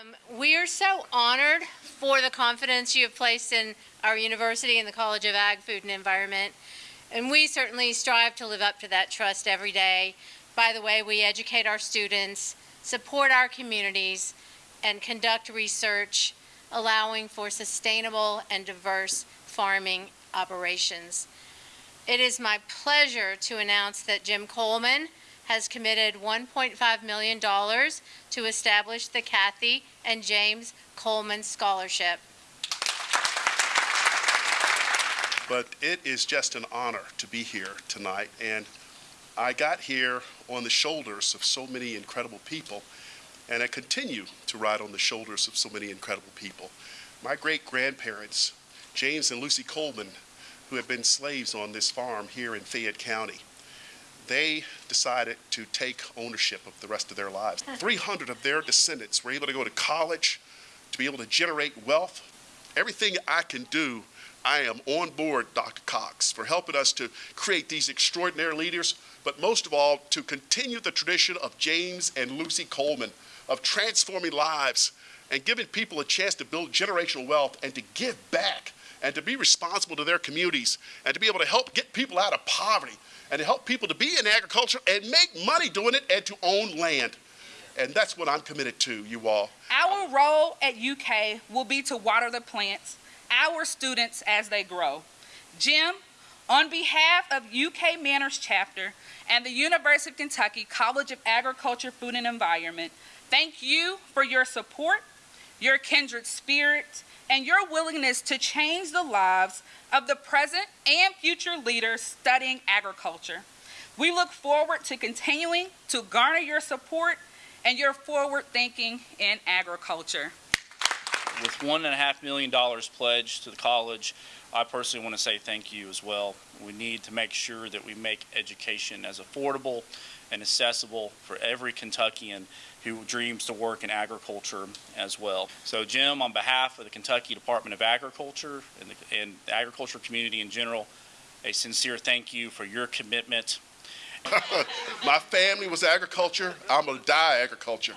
Um, We are so honored for the confidence you have placed in our university and the College of Ag, Food and Environment. And we certainly strive to live up to that trust every day. By the way, we educate our students, support our communities, and conduct research allowing for sustainable and diverse farming operations. It is my pleasure to announce that Jim Coleman has committed $1.5 million to establish the Kathy and James Coleman Scholarship. but it is just an honor to be here tonight. And I got here on the shoulders of so many incredible people, and I continue to ride on the shoulders of so many incredible people. My great grandparents, James and Lucy Coleman, who have been slaves on this farm here in Fayette County, they decided to take ownership of the rest of their lives. 300 of their descendants were able to go to college, to be able to generate wealth. Everything I can do I am on board, Dr. Cox, for helping us to create these extraordinary leaders, but most of all, to continue the tradition of James and Lucy Coleman of transforming lives and giving people a chance to build generational wealth and to give back and to be responsible to their communities and to be able to help get people out of poverty and to help people to be in agriculture and make money doing it and to own land. And that's what I'm committed to, you all. Our role at UK will be to water the plants, our students as they grow. Jim, on behalf of UK MANRRS Chapter and the University of Kentucky College of Agriculture, Food and Environment, thank you for your support, your kindred spirit, and your willingness to change the lives of the present and future leaders studying agriculture. We look forward to continuing to garner your support and your forward thinking in agriculture. With one and a half million dollars pledged to the college, I personally want to say thank you as well. We need to make sure that we make education as affordable and accessible for every Kentuckian who dreams to work in agriculture as well. So, Jim, on behalf of the Kentucky Department of Agriculture and the, and the agriculture community in general, a sincere thank you for your commitment My family was agriculture. I'm going to die agriculture.